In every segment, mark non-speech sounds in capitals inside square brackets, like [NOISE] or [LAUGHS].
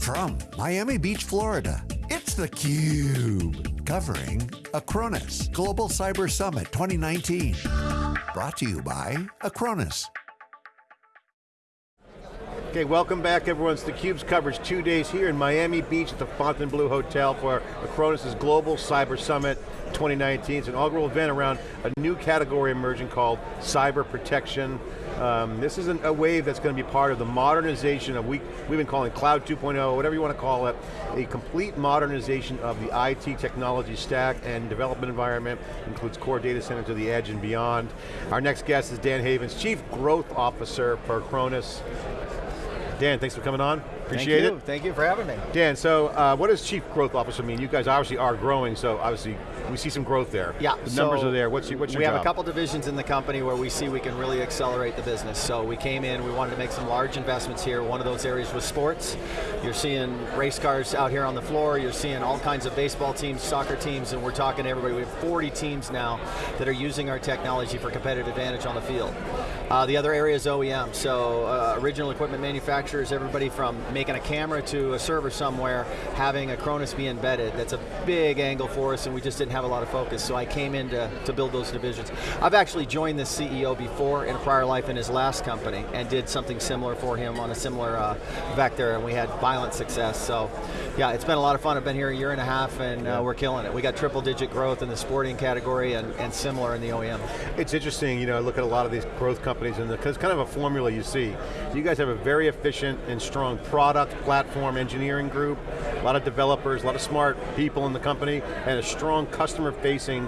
From Miami Beach, Florida, it's theCUBE. Covering Acronis Global Cyber Summit 2019. Brought to you by Acronis. Okay, welcome back everyone. It's theCUBE's coverage two days here in Miami Beach at the Fontainebleau Hotel for Acronis' Global Cyber Summit 2019. It's an inaugural event around a new category emerging called cyber protection. Um, this is an, a wave that's going to be part of the modernization of, we, we've been calling Cloud 2.0, whatever you want to call it, a complete modernization of the IT technology stack and development environment, includes core data center to the edge and beyond. Our next guest is Dan Havens, Chief Growth Officer for Acronis. Dan, thanks for coming on. Appreciate Thank you. it. Thank you for having me. Dan, so uh, what does Chief Growth Officer mean? You guys obviously are growing, so obviously we see some growth there. Yeah. The so numbers are there. What's your, what's your We job? have a couple divisions in the company where we see we can really accelerate the business. So we came in, we wanted to make some large investments here. One of those areas was sports. You're seeing race cars out here on the floor. You're seeing all kinds of baseball teams, soccer teams, and we're talking to everybody. We have 40 teams now that are using our technology for competitive advantage on the field. Uh, the other area is OEM. So uh, original equipment manufacturers, everybody from making a camera to a server somewhere, having Acronis be embedded. That's a big angle for us and we just didn't have a lot of focus. So I came in to, to build those divisions. I've actually joined this CEO before in a prior life in his last company and did something similar for him on a similar uh, vector and we had violent success. So yeah, it's been a lot of fun. I've been here a year and a half and uh, we're killing it. We got triple digit growth in the sporting category and, and similar in the OEM. It's interesting, you know, I look at a lot of these growth companies and it's kind of a formula you see. You guys have a very efficient and strong product, platform, engineering group, a lot of developers, a lot of smart people in the company, and a strong customer facing,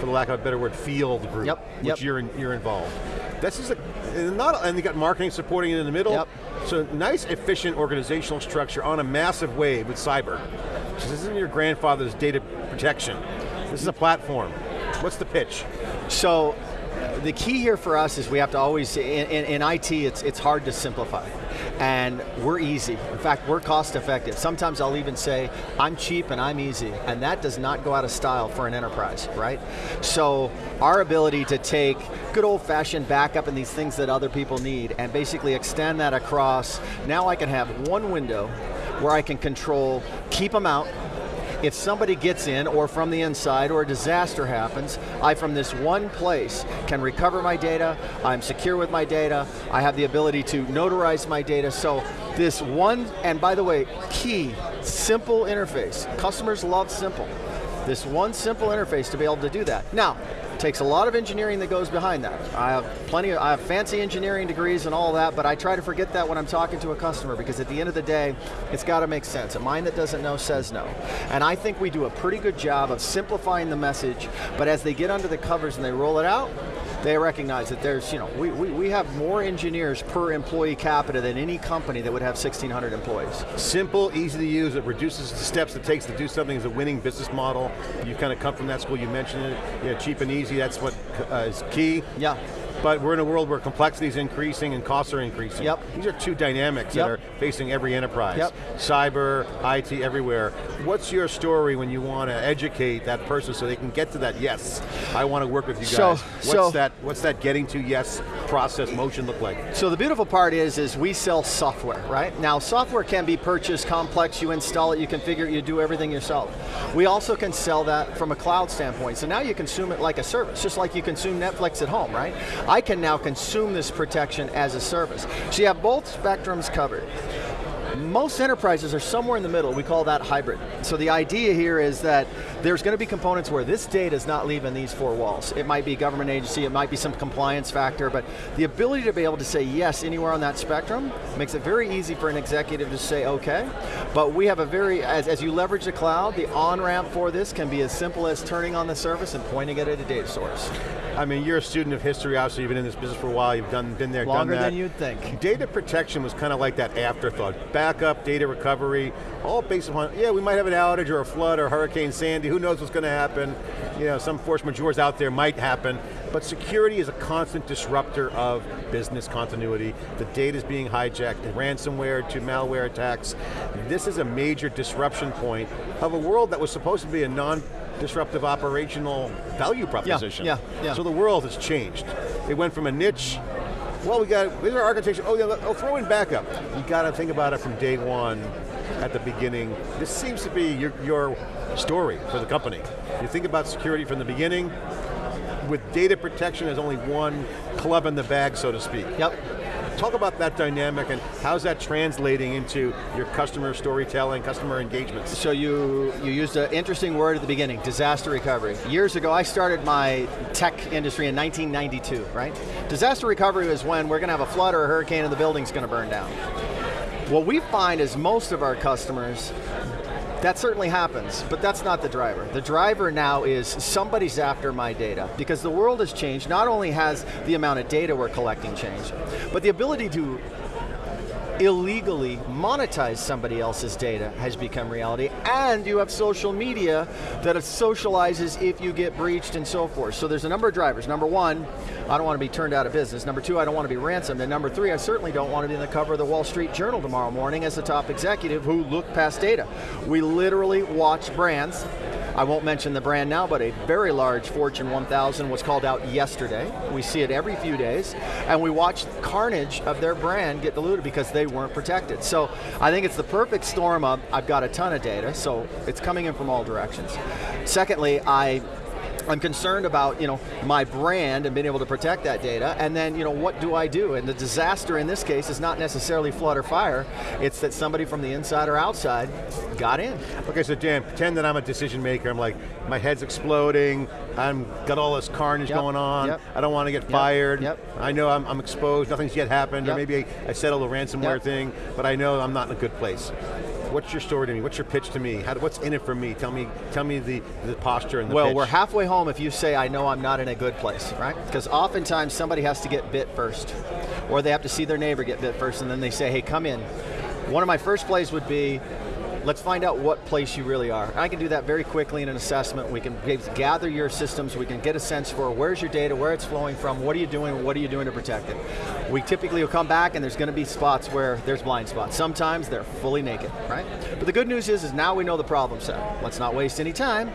for the lack of a better word, field group, Yep, which yep. you're, in, you're involved. This is a, not, and you got marketing supporting it in the middle. Yep. So nice, efficient organizational structure on a massive wave with cyber. This isn't your grandfather's data protection. This is a platform. What's the pitch? So the key here for us is we have to always, in, in, in IT, it's, it's hard to simplify. And we're easy. In fact, we're cost effective. Sometimes I'll even say, I'm cheap and I'm easy. And that does not go out of style for an enterprise, right? So our ability to take good old fashioned backup and these things that other people need and basically extend that across, now I can have one window where I can control, keep them out, if somebody gets in, or from the inside, or a disaster happens, I from this one place can recover my data, I'm secure with my data, I have the ability to notarize my data, so this one, and by the way, key, simple interface. Customers love simple. This one simple interface to be able to do that. Now, takes a lot of engineering that goes behind that. I have plenty of, I have fancy engineering degrees and all that, but I try to forget that when I'm talking to a customer because at the end of the day, it's got to make sense. A mind that doesn't know says no. And I think we do a pretty good job of simplifying the message, but as they get under the covers and they roll it out, they recognize that there's, you know, we, we, we have more engineers per employee capita than any company that would have 1,600 employees. Simple, easy to use, it reduces the steps it takes to do something as a winning business model. You kind of come from that school, you mentioned it, you know, cheap and easy, that's what uh, is key. Yeah. But we're in a world where complexity is increasing and costs are increasing. Yep. These are two dynamics Yep. that are facing every enterprise. Yep. Cyber, IT, everywhere. What's your story when you want to educate that person so they can get to that yes, I want to work with you guys. So- what's, so- that, what's that getting to yes process, motion look like? So the beautiful part is, is we sell software, right? Now software can be purchased complex, you install it, you configure it, you do everything yourself. We also can sell that from a cloud standpoint, so now you consume it like a service, just like you consume Netflix at home, right? I can now consume this protection as a service. So you have both spectrums covered. Most enterprises are somewhere in the middle, we call that hybrid. So the idea here is that there's going to be components where this data is not leaving these four walls. It might be a government agency, it might be some compliance factor, but the ability to be able to say yes anywhere on that spectrum makes it very easy for an executive to say okay, but we have a very, as, as you leverage the cloud, the on-ramp for this can be as simple as turning on the service and pointing it at a data source. I mean, you're a student of history, obviously you've been in this business for a while, you've done, been there, Longer done that. Longer than you'd think. Data protection was kind of like that afterthought. Backup, data recovery, all based upon, yeah, we might have an outage or a flood or Hurricane Sandy, who knows what's going to happen. You know, some force majeures out there might happen, but security is a constant disruptor of business continuity. The data is being hijacked, ransomware to malware attacks. This is a major disruption point of a world that was supposed to be a non disruptive operational value proposition. yeah, yeah. So the world has changed. It went from a niche well, we got, here's our architecture, oh yeah, oh, throw in backup. You got to think about it from day one. at the beginning. This seems to be your, your story for the company. You think about security from the beginning, with data protection as only one club in the bag, so to speak. Yep. Talk about that dynamic and how's that translating into your customer storytelling, customer engagements. So you, you used an interesting word at the beginning, disaster recovery. Years ago, I started my tech industry in 1992, right? Disaster recovery is when we're going to have a flood or a hurricane and the building's going to burn down. What we find is most of our customers that certainly happens, but that's not the driver. The driver now is somebody's after my data because the world has changed. Not only has the amount of data we're collecting changed, but the ability to illegally monetize somebody else's data has become reality, and you have social media that socializes if you get breached and so forth. So there's a number of drivers. Number one, I don't want to be turned out of business. Number two, I don't want to be ransomed. And number three, I certainly don't want to be in the cover of the Wall Street Journal tomorrow morning as a top executive who looked past data. We literally watch brands I won't mention the brand now, but a very large Fortune 1000 was called out yesterday. We see it every few days, and we watch carnage of their brand get diluted because they weren't protected. So I think it's the perfect storm of, I've got a ton of data, so it's coming in from all directions. Secondly, I I'm concerned about you know my brand and being able to protect that data, and then you know what do I do? And the disaster in this case is not necessarily flood or fire; it's that somebody from the inside or outside got in. Okay, so Dan, pretend that I'm a decision maker. I'm like, my head's exploding. I'm got all this carnage yep. going on. Yep. I don't want to get yep. fired. I know I'm, I'm exposed. Nothing's yet happened, or maybe I, I settled a ransomware thing, but I know I'm not in a good place what's your story to me? What's your pitch to me? How, what's in it for me? Tell me, tell me the, the posture and the Well, pitch. we're halfway home if you say, I know I'm not in a good place, right? Because oftentimes somebody has to get bit first, or they have to see their neighbor get bit first, and then they say, hey, come in. One of my first plays would be, let's find out what place you really are. I can do that very quickly in an assessment. We can gather your systems, we can get a sense for where's your data, where it's flowing from, what are you doing, what are you doing to protect it. We typically will come back and there's going to be spots where there's blind spots. Sometimes they're fully naked, right? But the good news is, is now we know the problem set. Let's not waste any time,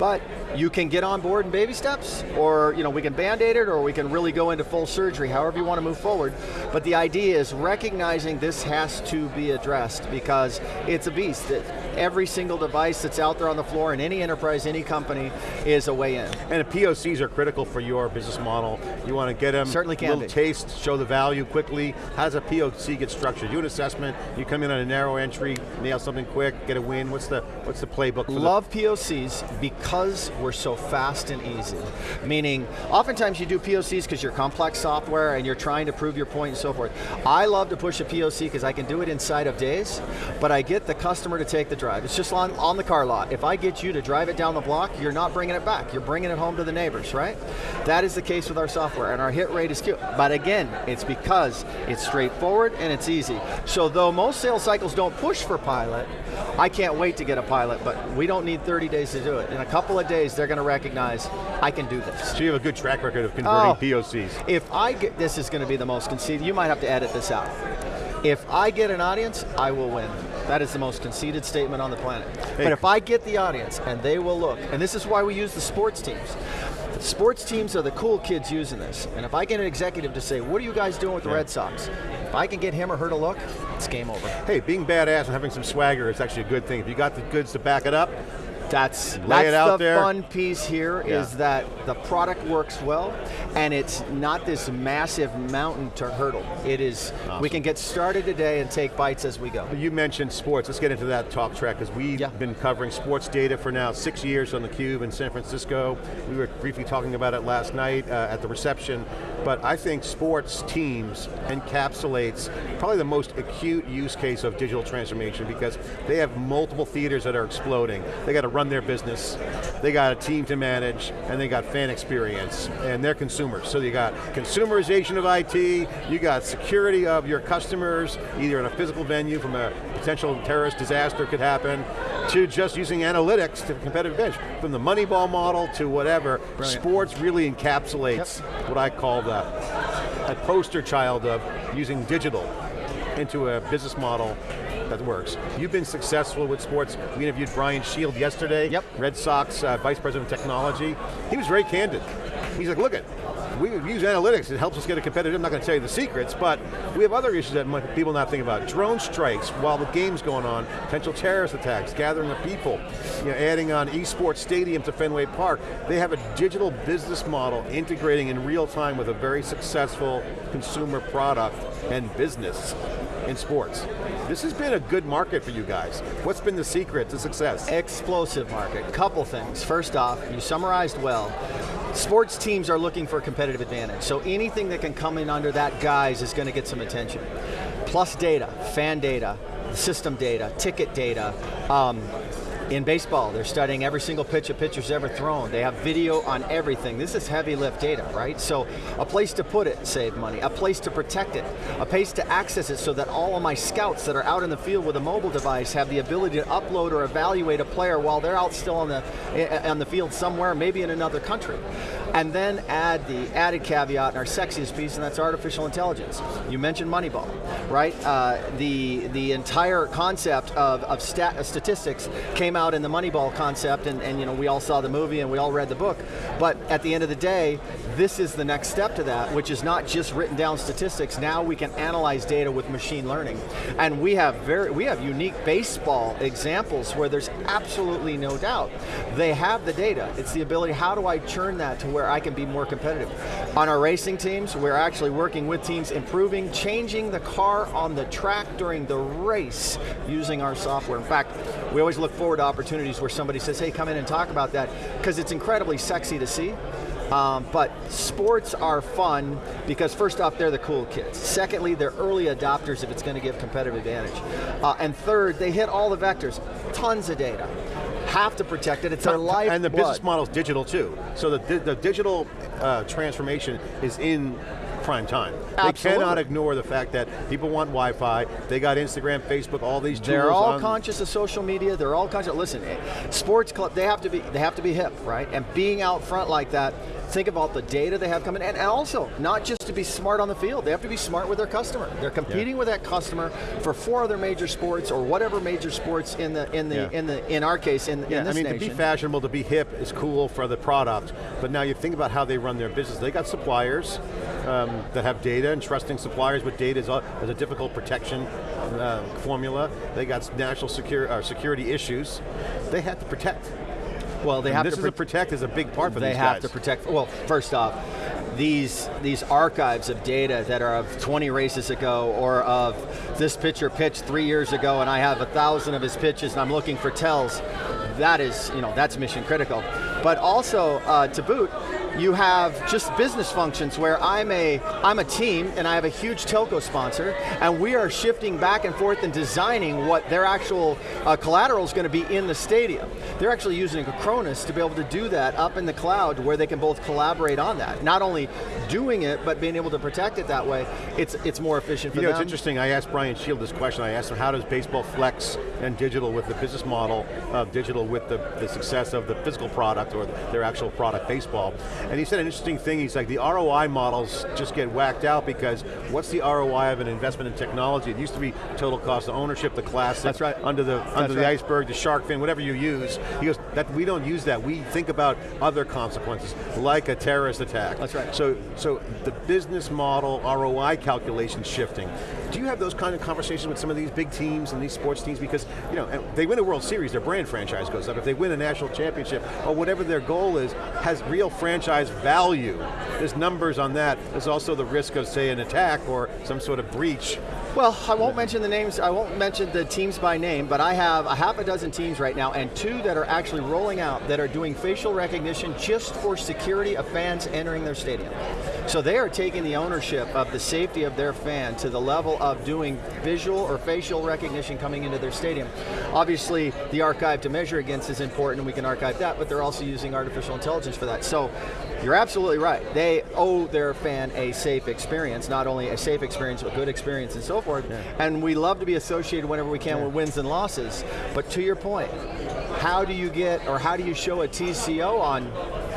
but you can get on board in baby steps, or you know, we can band-aid it, or we can really go into full surgery, however you want to move forward. But the idea is recognizing this has to be addressed because it's a beast. It, every single device that's out there on the floor in any enterprise, any company, is a way in. And the POCs are critical for your business model. You want to get them Certainly can a little be. taste, show the value quickly. How does a POC get structured? You do an assessment, you come in on a narrow entry, nail something quick, get a win. What's the what's the playbook for Love POCs because we're so fast and easy. Meaning, oftentimes you do POCs because you're complex software and you're trying to prove your point and so forth. I love to push a POC because I can do it inside of days, but I get the customer to take the drive. It's just on, on the car lot. If I get you to drive it down the block, you're not bringing it back. You're bringing it home to the neighbors, right? That is the case with our software, and our hit rate is cute. But again, it's because it's straightforward and it's easy. So though most sales cycles don't push for pilot, I can't wait to get a pilot, but we don't need 30 days to do it. In a couple of days, they're going to recognize, I can do this. So you have a good track record of converting Oh. POCs. If I get, this is going to be the most conceited, you might have to edit this out. If I get an audience, I will win. That is the most conceited statement on the planet. Hey. But if I get the audience and they will look, and this is why we use the sports teams. The sports teams are the cool kids using this. And if I get an executive to say, what are you guys doing with the Yeah. Red Sox? If I can get him or her to look, it's game over. Hey, being badass and having some swagger is actually a good thing. If you got the goods to back it up, That's, Lay that's it out the there. fun piece here is Yeah. that the product works well and it's not this massive mountain to hurdle. It is, Awesome. we can get started today and take bites as we go. you mentioned sports. Let's get into that talk track because we've Yeah. been covering sports data for now six years on theCUBE in San Francisco. We were briefly talking about it last night uh, at the reception, but I think sports teams encapsulates probably the most acute use case of digital transformation because they have multiple theaters that are exploding. They got to run their business, they got a team to manage, and they got fan experience, and they're consumers. So you got consumerization of IT, you got security of your customers, either in a physical venue from a potential terrorist disaster could happen, to just using analytics to competitive edge. From the Moneyball model to whatever, Brilliant. sports really encapsulates what I call the a poster child of using digital into a business model that works. You've been successful with sports. We interviewed Brian Shield yesterday, Yep. Red Sox uh, Vice President of Technology. He was very candid. He's like, look at, we use analytics, it helps us get a competitive, I'm not going to tell you the secrets, but we have other issues that people not think about. Drone strikes while the game's going on, potential terrorist attacks, gathering of people, you know, adding on esports stadium to Fenway Park. They have a digital business model integrating in real time with a very successful consumer product and business in sports. This has been a good market for you guys. What's been the secret to success? Explosive market, couple things. First off, you summarized well. Sports teams are looking for a competitive advantage, so anything that can come in under that guise is going to get some attention. Plus data, fan data, system data, ticket data, um, in baseball, they're studying every single pitch a pitcher's ever thrown. They have video on everything. This is heavy lift data, right? So a place to put it, save money. A place to protect it. A place to access it so that all of my scouts that are out in the field with a mobile device have the ability to upload or evaluate a player while they're out still on the, eh, eh, on the field somewhere, maybe in another country. And then add the added caveat in our sexiest piece, and that's artificial intelligence. You mentioned Moneyball, right? Uh, the, the entire concept of, of stat, statistics came out in the Moneyball concept, and, and you know, we all saw the movie and we all read the book. But at the end of the day, this is the next step to that, which is not just written down statistics. Now we can analyze data with machine learning. And we have very we have unique baseball examples where there's absolutely no doubt. They have the data. It's the ability, how do I churn that to where I can be more competitive? On our racing teams, we're actually working with teams improving, changing the car on the track during the race using our software. In fact, we always look forward to opportunities where somebody says, hey, come in and talk about that, because it's incredibly sexy to see. Um, but sports are fun because first off, they're the cool kids. Secondly, they're early adopters if it's going to give competitive advantage. Uh, and third, they hit all the vectors, tons of data. Have to protect it, it's their life And the blood. business model is digital too. So the, the digital uh, transformation is in prime time. Absolutely. They cannot ignore the fact that people want Wi-Fi, they got Instagram, Facebook, all these They're all on- conscious of social media. They're all conscious. Listen, eh, sports club. They have to be. They have to be hip, right? And being out front like that. Think about the data they have coming, and and also not just to be smart on the field. They have to be smart with their customer. They're competing with that customer for four other major sports or whatever major sports in the in the Yeah. in the in our case in, Yeah, in this I mean, nation. to be fashionable, to be hip is cool for the product, but now you think about how they run their business. They got suppliers um, that have data, and trusting suppliers with data is a, is a difficult protection uh, formula. They got national secure, uh, security issues. They have to protect. Well, they And have this to is protect is a big part for they these have guys. to protect. Well, first off, these these archives of data that are of 20 races ago, or of this pitcher pitched three years ago, and I have a thousand of his pitches, and I'm looking for tells. That is, you know, that's mission critical. But also, uh, to boot, you have just business functions where I'm a I'm a team and I have a huge telco sponsor, and we are shifting back and forth and designing what their actual uh, collateral is going to be in the stadium. They're actually using Acronis to be able to do that up in the cloud, where they can both collaborate on that. Not only doing it, but being able to protect it that way. It's it's more efficient for You know, them. it's interesting, I asked Brian Shield this question, I asked him how does baseball flex and digital with the business model of digital with the, the success of the physical product or their actual product, baseball. And he said an interesting thing, he's like the ROI models just get whacked out because what's the ROI of an investment in technology? It used to be total cost of ownership, the classic, That's right. under the, under the iceberg, the shark fin, whatever you use. He goes, that we don't use that, we think about other consequences, like a terrorist attack. That's right. So, so the business model ROI calculation shifting. Do you have those kind of conversations with some of these big teams and these sports teams? Because you know they win a World Series, their brand franchise goes up. If they win a national championship or whatever their goal is, has real franchise value. There's numbers on that. There's also the risk of say an attack or some sort of breach. Well, I won't mention the names, I won't mention the teams by name, but I have a half a dozen teams right now and two that are actually rolling out that are doing facial recognition just for security of fans entering their stadium. So they are taking the ownership of the safety of their fan to the level of doing visual or facial recognition coming into their stadium. Obviously, the archive to measure against is important, we can archive that, but they're also using artificial intelligence for that. So you're absolutely right. They owe their fan a safe experience, not only a safe experience, but good experience and so forth. And we love to be associated whenever we can with wins and losses. But to your point, how do you get, or how do you show a TCO on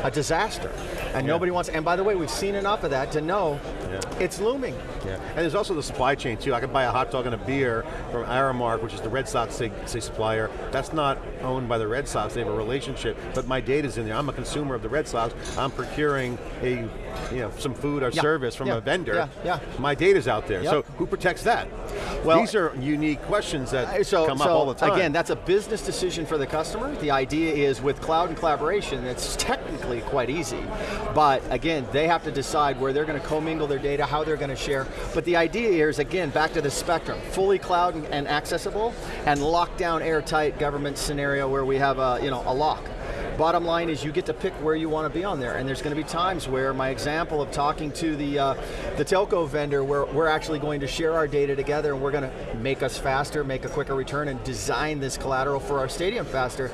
a disaster? And nobody wants, and by the way, we've seen enough of that to know it's looming. Yeah. And there's also the supply chain too. I can buy a hot dog and a beer from Aramark, which is the Red Sox say, say supplier. That's not owned by the Red Sox, they have a relationship, but my data's in there. I'm a consumer of the Red Sox. I'm procuring a, you know, some food or Yeah. service from Yeah. a vendor. Yeah. Yeah. My data's out there. Yep. So who protects that? Well- These are unique questions that So, come so up all the time. again, that's a business decision for the customer. The idea is with cloud and collaboration, it's technically quite easy. But again, they have to decide where they're going to commingle their data, how they're going to share. But the idea here is, again, back to the spectrum. Fully cloud and, accessible, and locked down airtight government scenario where we have a, you know, a lock. Bottom line is you get to pick where you want to be on there, and there's going to be times where my example of talking to the uh, the telco vendor, where we're actually going to share our data together, and we're going to make us faster, make a quicker return, and design this collateral for our stadium faster.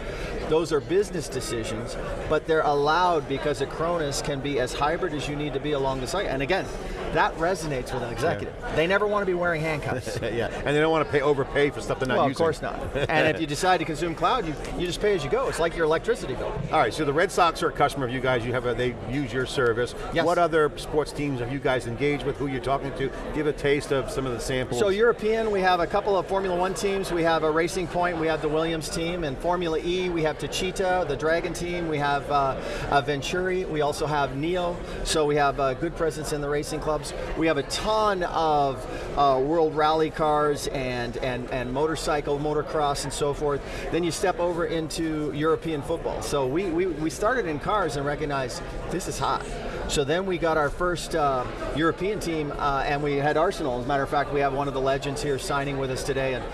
Those are business decisions, but they're allowed because Acronis can be as hybrid as you need to be along the site. And again, that resonates with an executive. They never want to be wearing handcuffs. [LAUGHS] yeah, and they don't want to pay overpay for stuff they're not well, of course not. [LAUGHS] and if you decide to consume cloud, you, you just pay as you go. It's like your electricity bill. All right, so the Red Sox are a customer of you guys. You have a, they use your service. Yes. What other sports teams have you guys engaged with? Who you're talking to? Give a taste of some of the samples. So European, we have a couple of Formula One teams. We have a Racing Point, we have the Williams team, and Formula E, we have Techeetah, the Dragon team. We have uh, Venturi. We also have NIO. So we have a good presence in the racing clubs. We have a ton of uh, World Rally cars and and and motorcycle, motocross, and so forth. Then you step over into European football. So we we, we started in cars and recognized this is hot. So then we got our first uh, European team, uh, and we had Arsenal. As a matter of fact, we have one of the legends here signing with us today, and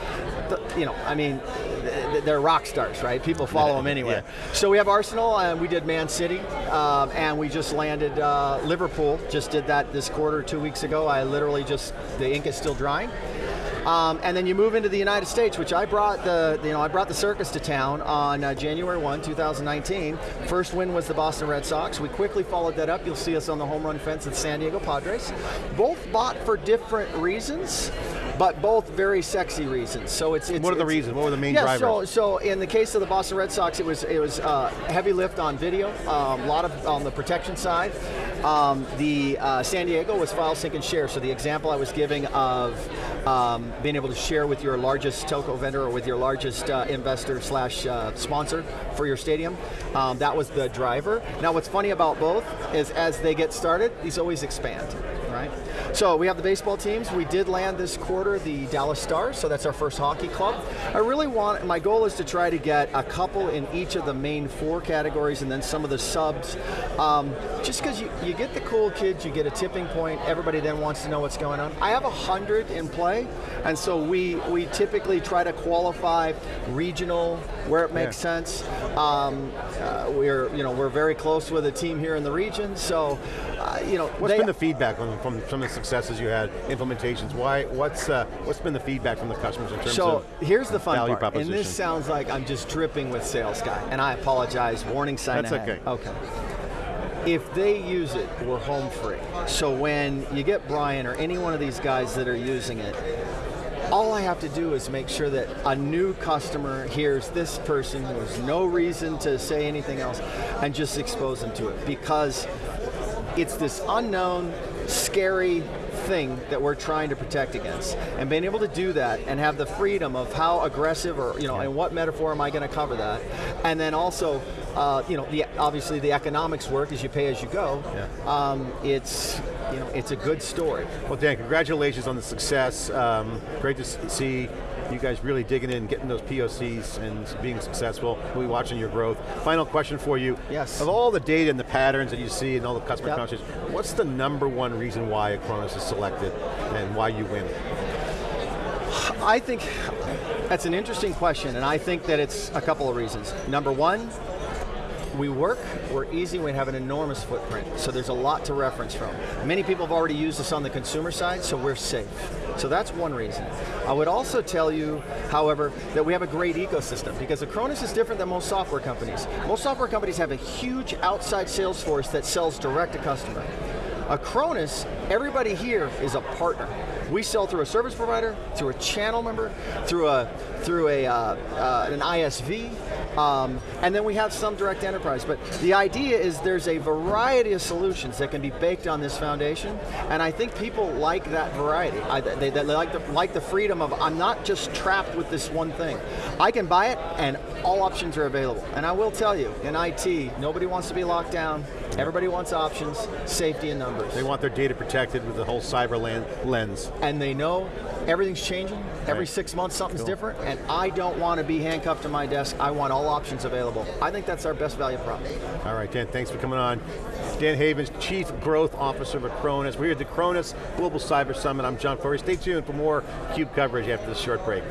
you know, I mean, they're rock stars, right? People follow them anywhere. So we have Arsenal, and we did Man City, um, and we just landed uh, Liverpool. Just did that this quarter, two weeks ago. I literally just the ink is still drying. Um, and then you move into the United States, which I brought the you know I brought the circus to town on uh, January 1, 2019. First win was the Boston Red Sox. We quickly followed that up. You'll see us on the home run fence at San Diego Padres. Both bought for different reasons, but both very sexy reasons. So it's, it's What are the reasons? What were the main yeah, so drivers? so in the case of the Boston Red Sox, it was it was uh, heavy lift on video, um, a lot of on the protection side. Um, the uh, San Diego was file sync and share. So the example I was giving of um, being able to share with your largest telco vendor or with your largest uh, investor slash uh, sponsor for your stadium, um, that was the driver. Now what's funny about both is as they get started, these always expand, right? So we have the baseball teams. We did land this quarter the Dallas Stars, so that's our first hockey club. I really want, my goal is to try to get a couple in each of the main four categories and then some of the subs. Um, just because you, you get the cool kids, you get a tipping point, everybody then wants to know what's going on. I have a hundred in play, and so we, we typically try to qualify regional where it makes Yeah. sense. Um, uh, we're, you know, we're very close with a team here in the region, so, you know, What's they- been the feedback on, from some of the successes you had, implementations? Why? What's uh, what's been the feedback from the customers in terms of So of here's the fun value part, and this sounds like I'm just dripping with sales guy, and I apologize. Warning sign That's ahead. okay. Okay. If they use it, we're home free. So when you get Brian or any one of these guys that are using it, all I have to do is make sure that a new customer hears this person who has no reason to say anything else and just expose them to it because it's this unknown, scary thing that we're trying to protect against. And being able to do that and have the freedom of how aggressive or, you know, and what metaphor am I going to cover that? And then also, uh, you know, the, obviously the economics work as you pay as you go. Um, it's, you know, it's a good story. Well, Dan, congratulations on the success. Um, great to see you guys really digging in, getting those POCs and being successful. We'll be watching your growth. Final question for you. Yes. Of all the data and the patterns that you see and all the customer Yep. conversations, what's the number one reason why Acronis is selected and why you win? I think that's an interesting question, and I think that it's a couple of reasons. Number one, we work, we're easy, we have an enormous footprint, so there's a lot to reference from. Many people have already used us on the consumer side, so we're safe. So that's one reason. I would also tell you, however, that we have a great ecosystem, because Acronis is different than most software companies. Most software companies have a huge outside sales force that sells direct to customer. Acronis, everybody here is a partner. We sell through a service provider, through a channel member, through a through a uh, uh, an ISV, Um, and then we have some direct enterprise. But the idea is there's a variety of solutions that can be baked on this foundation, and I think people like that variety. I, they, they like, the, like the freedom of, I'm not just trapped with this one thing. I can buy it, and all options are available. And I will tell you, in IT, nobody wants to be locked down. Everybody wants options, safety and numbers. They want their data protected with the whole cyber lens. And they know everything's changing. Every Right. six months something's Cool. different, and I don't want to be handcuffed to my desk. I want all options available. I think that's our best value prop. All right, Dan, thanks for coming on. Dan Havens, Chief Growth Officer of Acronis. We're here at the Acronis Global Cyber Summit. I'm John Furrier. Stay tuned for more CUBE coverage after this short break.